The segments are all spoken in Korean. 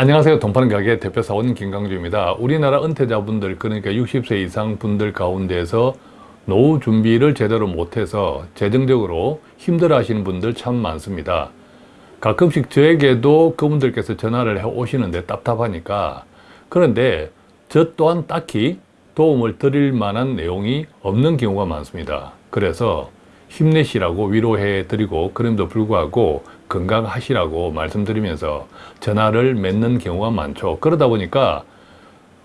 안녕하세요. 동파는 가게 대표 사원 김강주입니다. 우리나라 은퇴자분들 그러니까 60세 이상 분들 가운데서 노후 준비를 제대로 못해서 재정적으로 힘들어 하시는 분들 참 많습니다. 가끔씩 저에게도 그분들께서 전화를 해 오시는데 답답하니까 그런데 저 또한 딱히 도움을 드릴 만한 내용이 없는 경우가 많습니다. 그래서 힘내시라고 위로해 드리고 그럼에도 불구하고 건강하시라고 말씀드리면서 전화를 맺는 경우가 많죠. 그러다 보니까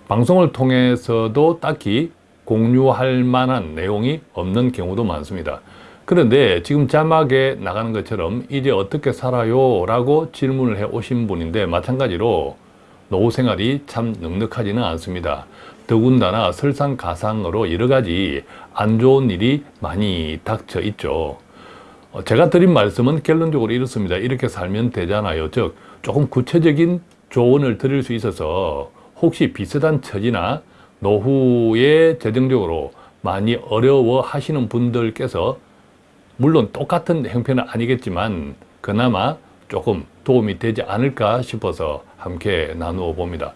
방송을 통해서도 딱히 공유할 만한 내용이 없는 경우도 많습니다. 그런데 지금 자막에 나가는 것처럼 이제 어떻게 살아요? 라고 질문을 해 오신 분인데 마찬가지로 노후 생활이 참 넉넉하지는 않습니다. 더군다나 설상가상으로 여러 가지 안 좋은 일이 많이 닥쳐 있죠. 어, 제가 드린 말씀은 결론적으로 이렇습니다. 이렇게 살면 되잖아요. 즉 조금 구체적인 조언을 드릴 수 있어서 혹시 비슷한 처지나 노후에 재정적으로 많이 어려워 하시는 분들께서 물론 똑같은 형편은 아니겠지만 그나마 조금 도움이 되지 않을까 싶어서 함께 나누어 봅니다.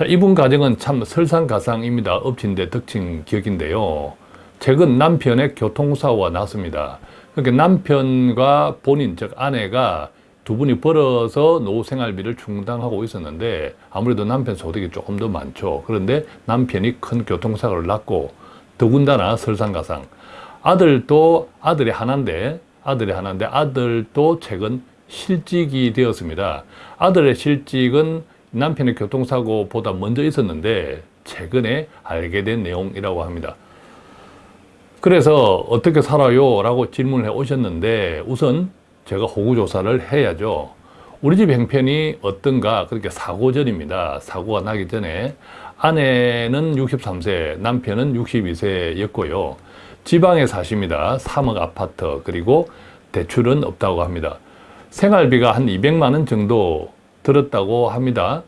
자, 이분 가정은 참 설상가상입니다. 엎친데 덕친 격인데요. 최근 남편의 교통사고가 났습니다. 그러니까 남편과 본인, 즉 아내가 두 분이 벌어서 노후 생활비를 충당하고 있었는데 아무래도 남편 소득이 조금 더 많죠. 그런데 남편이 큰 교통사고를 났고 더군다나 설상가상 아들도 아들이 하나인데 아들이 하나인데 아들도 최근 실직이 되었습니다. 아들의 실직은 남편의 교통사고보다 먼저 있었는데 최근에 알게 된 내용이라고 합니다. 그래서 어떻게 살아요? 라고 질문을 해 오셨는데 우선 제가 호구조사를 해야죠. 우리 집 형편이 어떤가 그렇게 사고 전입니다. 사고가 나기 전에 아내는 63세, 남편은 62세였고요. 지방에 사십니다. 3억 아파트 그리고 대출은 없다고 합니다. 생활비가 한 200만 원 정도 들었다고 합니다.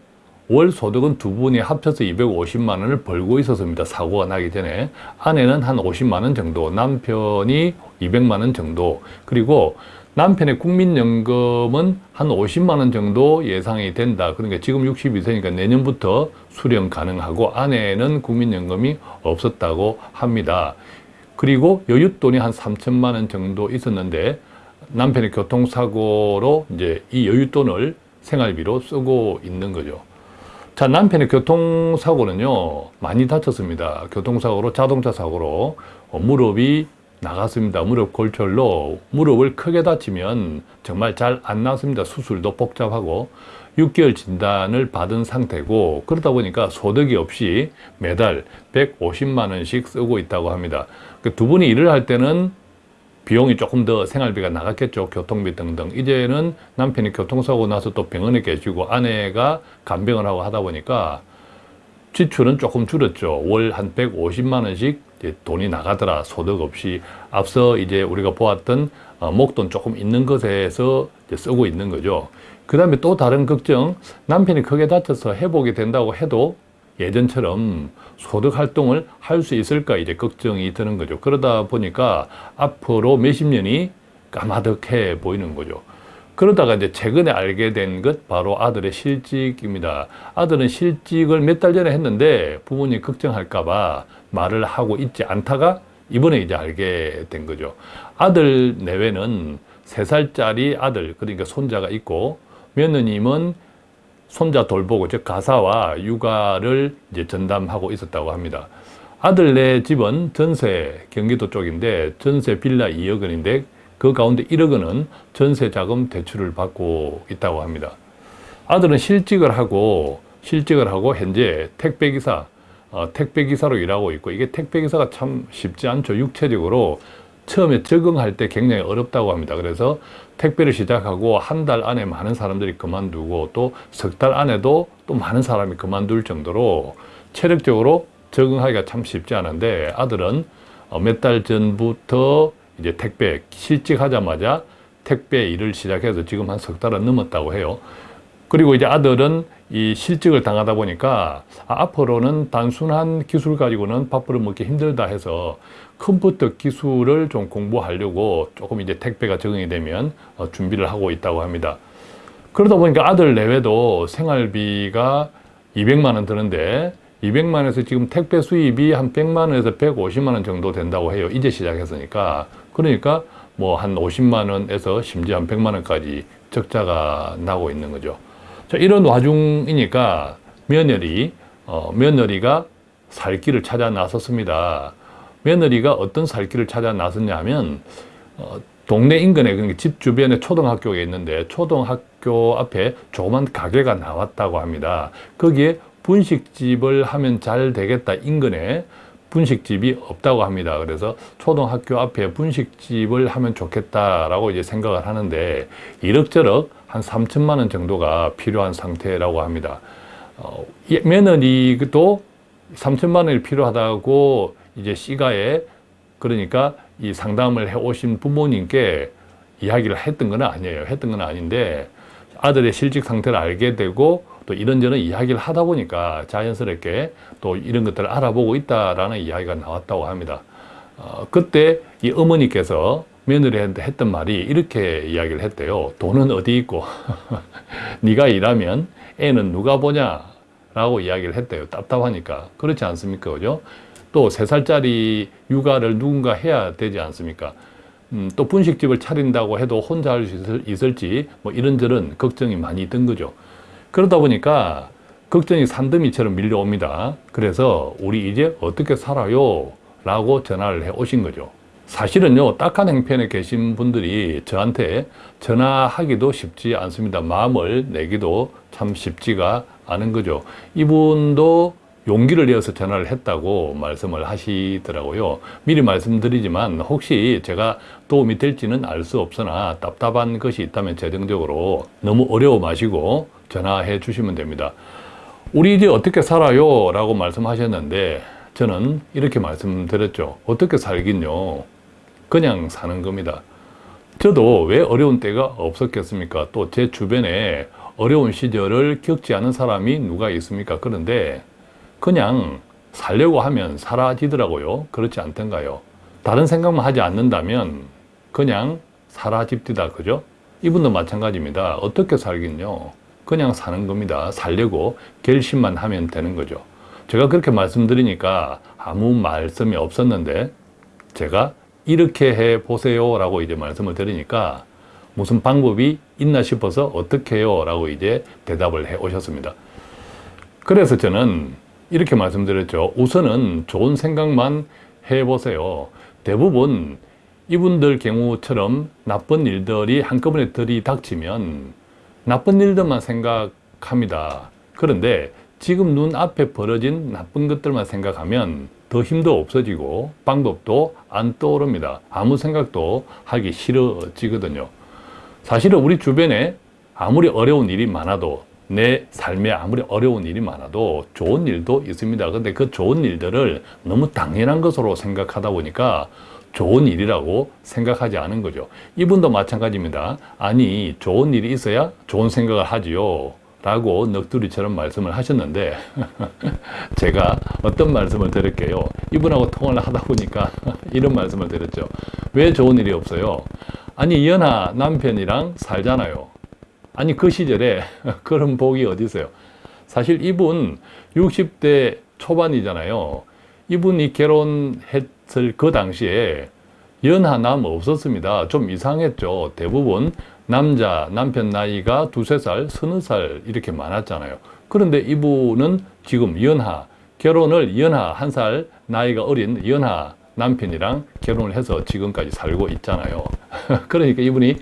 월 소득은 두 분이 합쳐서 250만 원을 벌고 있었습니다. 사고가 나기 전에. 아내는 한 50만 원 정도, 남편이 200만 원 정도, 그리고 남편의 국민연금은 한 50만 원 정도 예상이 된다. 그러니까 지금 62세니까 내년부터 수령 가능하고 아내는 국민연금이 없었다고 합니다. 그리고 여윳돈이 한 3천만 원 정도 있었는데 남편의 교통사고로 이제 이 여윳돈을 생활비로 쓰고 있는 거죠. 자, 남편의 교통사고는요, 많이 다쳤습니다. 교통사고로, 자동차 사고로 어, 무릎이 나갔습니다. 무릎 골절로 무릎을 크게 다치면 정말 잘 안 나습니다. 수술도 복잡하고 6개월 진단을 받은 상태고 그러다 보니까 소득이 없이 매달 150만 원씩 쓰고 있다고 합니다. 그두 분이 일을 할 때는 비용이 조금 더 생활비가 나갔겠죠. 교통비 등등. 이제는 남편이 교통사고 나서 또 병원에 계시고 아내가 간병을 하고 하다 보니까 지출은 조금 줄었죠. 월 한 150만 원씩 돈이 나가더라. 소득 없이. 앞서 이제 우리가 보았던 어, 목돈 조금 있는 것에서 쓰고 있는 거죠. 그 다음에 또 다른 걱정. 남편이 크게 다쳐서 회복이 된다고 해도 예전처럼 소득 활동을 할 수 있을까 이제 걱정이 드는 거죠. 그러다 보니까 앞으로 몇십 년이 까마득해 보이는 거죠. 그러다가 이제 최근에 알게 된 것 바로 아들의 실직입니다. 아들은 실직을 몇 달 전에 했는데 부모님 걱정할까 봐 말을 하고 있지 않다가 이번에 이제 알게 된 거죠. 아들 내외는 세살짜리 아들, 그러니까 손자가 있고 며느님은 손자 돌보고 즉 가사와 육아를 이제 전담하고 있었다고 합니다. 아들네 집은 전세 경기도 쪽인데 전세 빌라 2억 원인데 그 가운데 1억 원은 전세 자금 대출을 받고 있다고 합니다. 아들은 실직을 하고 실직을 하고 현재 택배기사 어, 택배기사로 일하고 있고 이게 택배기사가 참 쉽지 않죠. 육체적으로 처음에 적응할 때 굉장히 어렵다고 합니다. 그래서 택배를 시작하고 한 달 안에 많은 사람들이 그만두고 또 석 달 안에도 또 많은 사람이 그만둘 정도로 체력적으로 적응하기가 참 쉽지 않은데 아들은 어, 몇달 전부터 이제 택배 실직하자마자 택배 일을 시작해서 지금 한 석 달은 넘었다고 해요. 그리고 이제 아들은 이 실직을 당하다 보니까 아, 앞으로는 단순한 기술 가지고는 밥벌을 먹기 힘들다 해서 컴퓨터 기술을 좀 공부하려고 조금 이제 택배가 적응이 되면 어, 준비를 하고 있다고 합니다. 그러다 보니까 아들 내외도 생활비가 200만 원 드는데 200만 원에서 지금 택배 수입이 한 100만 원에서 150만 원 정도 된다고 해요. 이제 시작했으니까. 그러니까 뭐 한 50만 원에서 심지어 한 100만 원까지 적자가 나고 있는 거죠. 자, 이런 와중이니까 며느리, 어, 며느리가 살 길을 찾아 나섰습니다. 며느리가 어떤 살 길을 찾아 나섰냐 하면 어, 동네 인근에 그러니까 집 주변에 초등학교가 있는데 초등학교 앞에 조그만 가게가 나왔다고 합니다. 거기에 분식집을 하면 잘 되겠다 인근에 분식집이 없다고 합니다. 그래서 초등학교 앞에 분식집을 하면 좋겠다라고 이제 생각을 하는데 이럭저럭 한 3천만 원 정도가 필요한 상태라고 합니다. 어, 며느리도 3천만 원이 필요하다고 이제 시가에 그러니까 이 상담을 해 오신 부모님께 이야기를 했던 건 아니에요. 했던 건 아닌데 아들의 실직 상태를 알게 되고 또 이런저런 이야기를 하다 보니까 자연스럽게 또 이런 것들을 알아보고 있다라는 이야기가 나왔다고 합니다. 어, 그때 이 어머니께서 며느리한테 했던 말이 이렇게 이야기를 했대요. 돈은 어디 있고 네가 일하면 애는 누가 보냐 라고 이야기를 했대요. 답답하니까. 그렇지 않습니까? 그죠? 또 세살짜리 육아를 누군가 해야 되지 않습니까? 음, 또 분식집을 차린다고 해도 혼자 할 수 있을지 뭐 이런저런 걱정이 많이 든 거죠. 그러다 보니까 걱정이 산더미처럼 밀려옵니다. 그래서 우리 이제 어떻게 살아요? 라고 전화를 해 오신 거죠. 사실은요, 딱한 행편에 계신 분들이 저한테 전화하기도 쉽지 않습니다. 마음을 내기도 참 쉽지가 않은 거죠. 이분도 용기를 내어서 전화를 했다고 말씀을 하시더라고요. 미리 말씀드리지만 혹시 제가 도움이 될지는 알 수 없으나 답답한 것이 있다면 재정적으로 너무 어려워 마시고 전화해 주시면 됩니다. 우리 이제 어떻게 살아요? 라고 말씀하셨는데 저는 이렇게 말씀드렸죠. 어떻게 살긴요? 그냥 사는 겁니다. 저도 왜 어려운 때가 없었겠습니까? 또 제 주변에 어려운 시절을 겪지 않은 사람이 누가 있습니까? 그런데 그냥 살려고 하면 사라지더라고요. 그렇지 않던가요? 다른 생각만 하지 않는다면 그냥 사라집디다. 그죠? 이분도 마찬가지입니다. 어떻게 살긴요? 그냥 사는 겁니다. 살려고 결심만 하면 되는 거죠. 제가 그렇게 말씀드리니까 아무 말씀이 없었는데 제가 이렇게 해 보세요 라고 이제 말씀을 드리니까 무슨 방법이 있나 싶어서 어떻게 해요 라고 이제 대답을 해 오셨습니다. 그래서 저는 이렇게 말씀드렸죠. 우선은 좋은 생각만 해 보세요. 대부분 이분들 경우처럼 나쁜 일들이 한꺼번에 들이닥치면 나쁜 일들만 생각합니다. 그런데 지금 눈앞에 벌어진 나쁜 것들만 생각하면 더 힘도 없어지고 방법도 안 떠오릅니다. 아무 생각도 하기 싫어지거든요. 사실은 우리 주변에 아무리 어려운 일이 많아도 내 삶에 아무리 어려운 일이 많아도 좋은 일도 있습니다. 근데 그 좋은 일들을 너무 당연한 것으로 생각하다 보니까 좋은 일이라고 생각하지 않은 거죠. 이분도 마찬가지입니다. 아니, 좋은 일이 있어야 좋은 생각을 하지요. 라고 넋두리처럼 말씀을 하셨는데 제가 어떤 말씀을 드릴게요. 이분하고 통화를 하다 보니까 이런 말씀을 드렸죠. 왜 좋은 일이 없어요? 아니, 연하 남편이랑 살잖아요. 아니, 그 시절에 그런 복이 어디 있어요? 사실 이분 60대 초반이잖아요. 이분이 결혼했을 그 당시에 연하 남 없었습니다. 좀 이상했죠. 대부분 남자, 남편 나이가 두세 살, 서너 살 이렇게 많았잖아요. 그런데 이분은 지금 연하, 결혼을 연하 한 살 나이가 어린 연하 남편이랑 결혼을 해서 지금까지 살고 있잖아요. 그러니까 이분이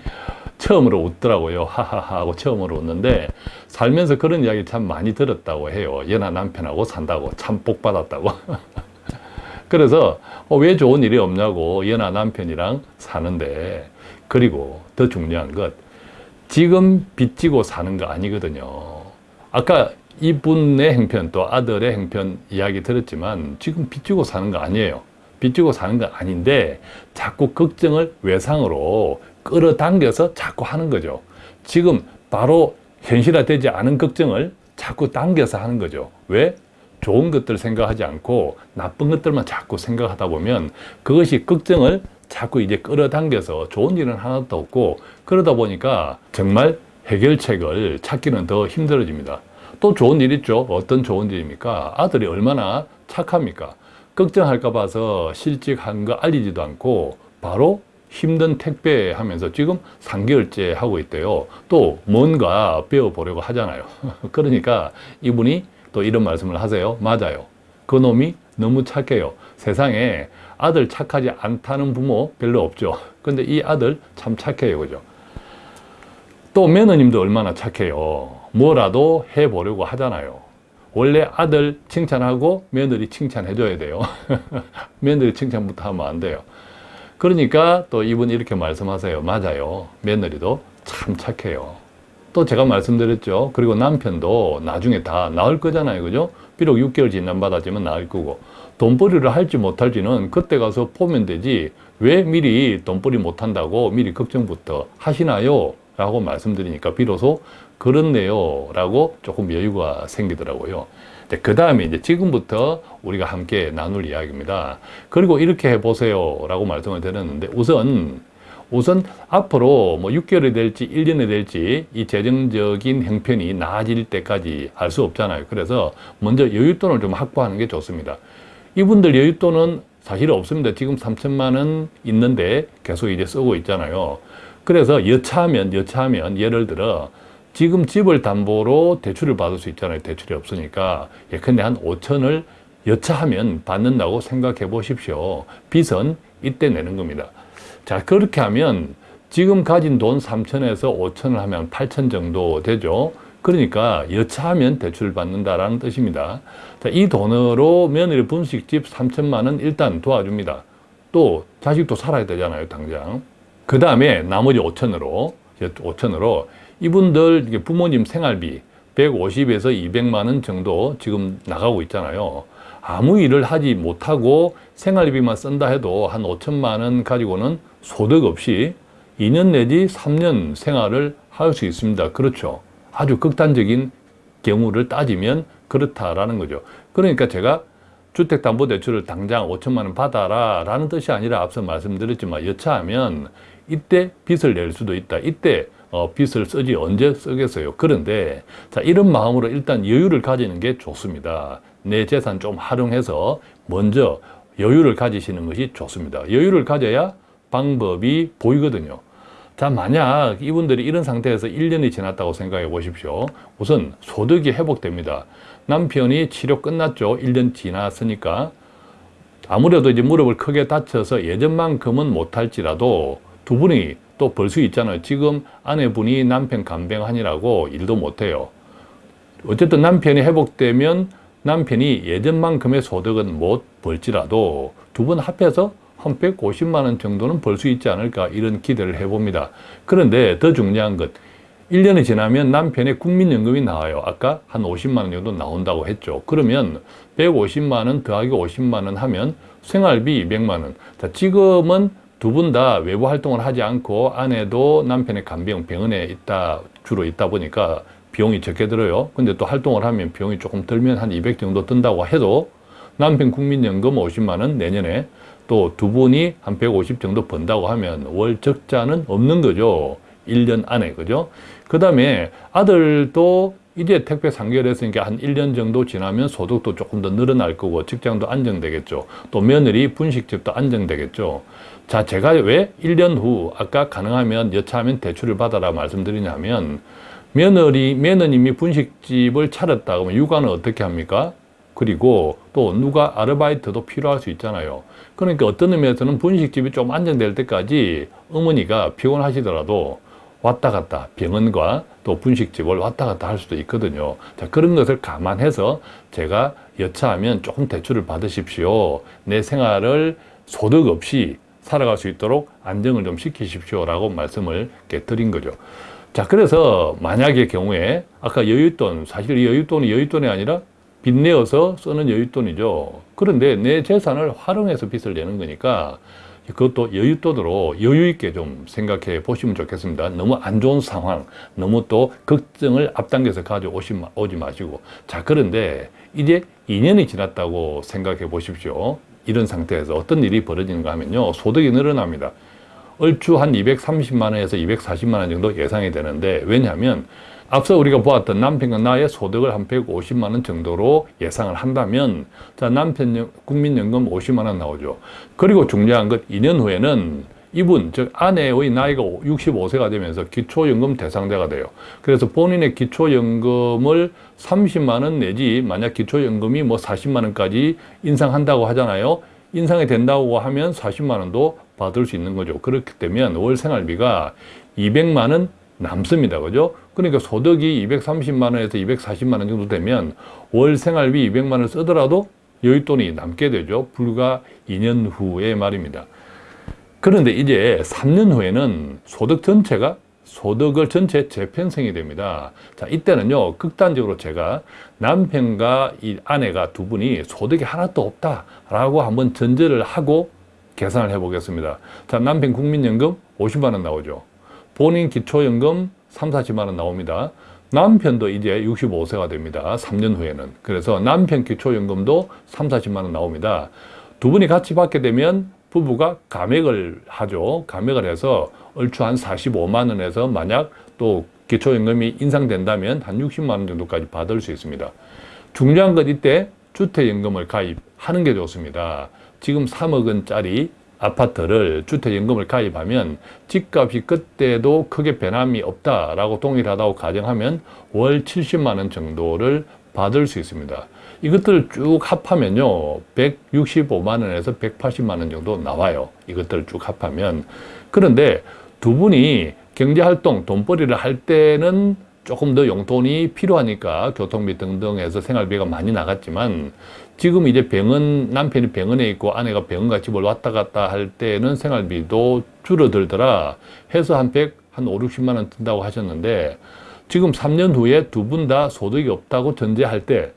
처음으로 웃더라고요. 하하하 하고 처음으로 웃는데 살면서 그런 이야기 참 많이 들었다고 해요. 연하 남편하고 산다고 참 복 받았다고. 그래서 어, 왜 좋은 일이 없냐고 연하 남편이랑 사는데 그리고 더 중요한 것 지금 빚지고 사는 거 아니거든요. 아까 이분의 행편 또 아들의 행편 이야기 들었지만 지금 빚지고 사는 거 아니에요. 빚지고 사는 거 아닌데 자꾸 걱정을 외상으로 끌어당겨서 자꾸 하는 거죠. 지금 바로 현실화되지 않은 걱정을 자꾸 당겨서 하는 거죠. 왜? 좋은 것들 생각하지 않고 나쁜 것들만 자꾸 생각하다 보면 그것이 걱정을 자꾸 이제 끌어당겨서 좋은 일은 하나도 없고 그러다 보니까 정말 해결책을 찾기는 더 힘들어집니다. 또 좋은 일 있죠. 어떤 좋은 일입니까? 아들이 얼마나 착합니까? 걱정할까 봐서 실직한 거 알리지도 않고 바로 힘든 택배 하면서 지금 3개월째 하고 있대요. 또 뭔가 배워보려고 하잖아요. 그러니까 이분이 또 이런 말씀을 하세요. 맞아요. 그 놈이 너무 착해요. 세상에 아들 착하지 않다는 부모 별로 없죠. 근데 이 아들 참 착해요. 그죠? 또 며느님도 얼마나 착해요. 뭐라도 해보려고 하잖아요. 원래 아들 칭찬하고 며느리 칭찬해줘야 돼요. 며느리 칭찬부터 하면 안 돼요. 그러니까 또 이분 이렇게 말씀하세요. 맞아요. 며느리도 참 착해요. 또 제가 말씀드렸죠. 그리고 남편도 나중에 다 나을 거잖아요. 그죠? 비록 6개월 진단받았지만 나을 거고. 돈벌이를 할지 못할지는 그때 가서 보면 되지. 왜 미리 돈벌이 못한다고 미리 걱정부터 하시나요? 라고 말씀드리니까 비로소 그렇네요. 라고 조금 여유가 생기더라고요. 그 다음에 이제 지금부터 우리가 함께 나눌 이야기입니다. 그리고 이렇게 해보세요. 라고 말씀을 드렸는데 우선 우선 앞으로 뭐 6개월이 될지 1년이 될지 이 재정적인 형편이 나아질 때까지 알 수 없잖아요. 그래서 먼저 여윳돈을 좀 확보하는 게 좋습니다. 이분들 여윳돈은 사실 없습니다. 지금 3천만 원 있는데 계속 이제 쓰고 있잖아요. 그래서 여차하면 여차하면 예를 들어 지금 집을 담보로 대출을 받을 수 있잖아요. 대출이 없으니까 예컨대 한 5천을 여차하면 받는다고 생각해 보십시오. 빚은 이때 내는 겁니다. 자 그렇게 하면 지금 가진 돈 3천에서 5천을 하면 8천 정도 되죠. 그러니까 여차하면 대출을 받는다라는 뜻입니다. 자, 이 돈으로 며느리 분식집 3천만 원 일단 도와줍니다. 또 자식도 살아야 되잖아요, 당장. 그 다음에 나머지 5천으로 5천으로 이분들 부모님 생활비 150에서 200만 원 정도 지금 나가고 있잖아요. 아무 일을 하지 못하고 생활비만 쓴다 해도 한 5천만 원 가지고는 소득 없이 2년 내지 3년 생활을 할 수 있습니다. 그렇죠. 아주 극단적인 경우를 따지면 그렇다라는 거죠. 그러니까 제가 주택담보대출을 당장 5천만 원 받아라 라는 뜻이 아니라 앞서 말씀드렸지만 여차하면 이때 빚을 낼 수도 있다. 이때 어, 빚을 쓰지 언제 쓰겠어요. 그런데 자 이런 마음으로 일단 여유를 가지는 게 좋습니다. 내 재산 좀 활용해서 먼저 여유를 가지시는 것이 좋습니다. 여유를 가져야 방법이 보이거든요. 자, 만약 이분들이 이런 상태에서 1년이 지났다고 생각해 보십시오. 우선 소득이 회복됩니다. 남편이 치료 끝났죠. 1년 지났으니까. 아무래도 이제 무릎을 크게 다쳐서 예전만큼은 못할지라도 두 분이 또 벌 수 있잖아요. 지금 아내분이 남편 간병하니라고 일도 못해요. 어쨌든 남편이 회복되면 남편이 예전만큼의 소득은 못 벌지라도 두 분 합해서 한 150만 원 정도는 벌 수 있지 않을까 이런 기대를 해봅니다. 그런데 더 중요한 것 1년이 지나면 남편의 국민연금이 나와요. 아까 한 50만 원 정도 나온다고 했죠. 그러면 150만 원 더하기 50만 원 하면 생활비 200만 원. 자, 지금은 두 분 다 외부 활동을 하지 않고 아내도 남편의 간병 병원에 있다 주로 있다 보니까 비용이 적게 들어요. 근데 또 활동을 하면 비용이 조금 들면 한 200 정도 든다고 해도 남편 국민연금 50만 원 내년에 또 두 분이 한 150 정도 번다고 하면 월 적자는 없는 거죠. 1년 안에 그죠? 그 다음에 아들도 이제 택배 3개월 했으니까 한 1년 정도 지나면 소득도 조금 더 늘어날 거고 직장도 안정되겠죠. 또 며느리 분식집도 안정되겠죠. 자, 제가 왜 1년 후 아까 가능하면 여차하면 대출을 받아라 말씀드리냐면 며느리, 며느님이 분식집을 차렸다 그러면 육아는 어떻게 합니까? 그리고 또 누가 아르바이트도 필요할 수 있잖아요. 그러니까 어떤 의미에서는 분식집이 좀 안정될 때까지 어머니가 피곤하시더라도 왔다 갔다 병원과 또 분식집을 왔다 갔다 할 수도 있거든요. 자, 그런 것을 감안해서 제가 여차하면 조금 대출을 받으십시오. 내 생활을 소득 없이 살아갈 수 있도록 안정을 좀 시키십시오. 라고 말씀을 드린 거죠. 자, 그래서 만약의 경우에 아까 여윳돈, 사실 여윳돈이 여윳돈이 아니라 빚내어서 쓰는 여윳돈이죠. 그런데 내 재산을 활용해서 빚을 내는 거니까 그것도 여윳돈으로 여유 있게 좀 생각해 보시면 좋겠습니다. 너무 안 좋은 상황, 너무 또 걱정을 앞당겨서 가져오지 마시고. 자, 그런데 이제 2년이 지났다고 생각해 보십시오. 이런 상태에서 어떤 일이 벌어지는가 하면요. 소득이 늘어납니다. 얼추 한 230만 원에서 240만 원 정도 예상이 되는데 왜냐하면 앞서 우리가 보았던 남편과 나의 소득을 한 150만 원 정도로 예상을 한다면 자 남편 국민연금 50만 원 나오죠. 그리고 중요한 것 2년 후에는 이분 즉 아내의 나이가 65세가 되면서 기초연금 대상자가 돼요. 그래서 본인의 기초연금을 30만 원 내지 만약 기초연금이 뭐 40만 원까지 인상한다고 하잖아요. 인상이 된다고 하면 40만 원도 받을 수 있는 거죠. 그렇기 때문에 월 생활비가 200만 원 남습니다. 그죠? 그러니까 소득이 230만 원에서 240만 원 정도 되면 월 생활비 200만 원 쓰더라도 여윳돈이 남게 되죠. 불과 2년 후의 말입니다. 그런데 이제 3년 후에는 소득 전체가 소득을 전체 재편성이 됩니다. 자, 이때는요, 극단적으로 제가 남편과 이 아내가 두 분이 소득이 하나도 없다라고 한번 전제를 하고 계산을 해 보겠습니다. 자, 남편 국민연금 50만 원 나오죠. 본인 기초연금 3, 40만 원 나옵니다. 남편도 이제 65세가 됩니다. 3년 후에는. 그래서 남편 기초연금도 3, 40만 원 나옵니다. 두 분이 같이 받게 되면 부부가 감액을 하죠. 감액을 해서 얼추 한 45만 원에서 만약 또 기초연금이 인상된다면 한 60만 원 정도까지 받을 수 있습니다. 중요한 건 이때 주택연금을 가입하는 게 좋습니다. 지금 3억 원짜리 아파트를 주택연금을 가입하면 집값이 그때도 크게 변함이 없다라고 동일하다고 가정하면 월 70만 원 정도를 받을 수 있습니다. 이것들을 쭉 합하면요 165만 원에서 180만 원 정도 나와요 이것들을 쭉 합하면 그런데 두 분이 경제활동 돈벌이를 할 때는 조금 더 용돈이 필요하니까 교통비 등등 해서 생활비가 많이 나갔지만 지금 이제 병원 남편이 병원에 있고 아내가 병원과 집을 왔다 갔다 할 때는 생활비도 줄어들더라 해서 한 100, 한 5, 60만 원 든다고 하셨는데 지금 3년 후에 두 분 다 소득이 없다고 전제할 때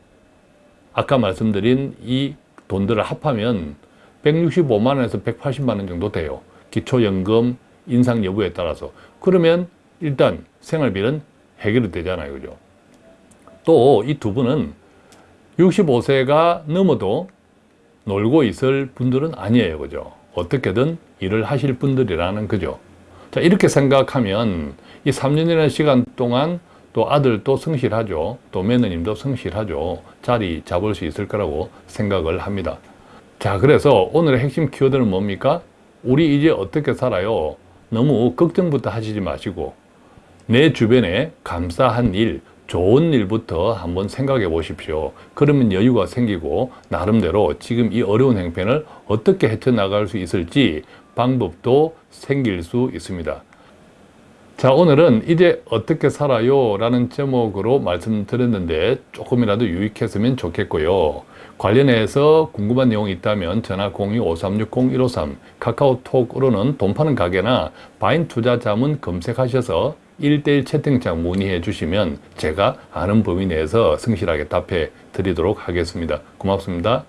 아까 말씀드린 이 돈들을 합하면 165만 원에서 180만 원 정도 돼요. 기초연금 인상 여부에 따라서. 그러면 일단 생활비는 해결이 되잖아요. 그죠? 또 이 두 분은 65세가 넘어도 놀고 있을 분들은 아니에요. 그죠? 어떻게든 일을 하실 분들이라는 거죠. 자, 이렇게 생각하면 이 3년이라는 시간 동안 또 아들도 성실하죠. 또 며느님도 성실하죠. 자리 잡을 수 있을 거라고 생각을 합니다. 자, 그래서 오늘의 핵심 키워드는 뭡니까? 우리 이제 어떻게 살아요? 너무 걱정부터 하시지 마시고 내 주변에 감사한 일, 좋은 일부터 한번 생각해 보십시오. 그러면 여유가 생기고 나름대로 지금 이 어려운 행편을 어떻게 헤쳐나갈 수 있을지 방법도 생길 수 있습니다. 자 오늘은 이제 어떻게 살아요 라는 제목으로 말씀드렸는데 조금이라도 유익했으면 좋겠고요 관련해서 궁금한 내용이 있다면 전화 02-5360-153 카카오톡으로는 돈 파는 가게나 바인 투자 자문 검색하셔서 1대1 채팅창 문의해 주시면 제가 아는 범위 내에서 성실하게 답해 드리도록 하겠습니다. 고맙습니다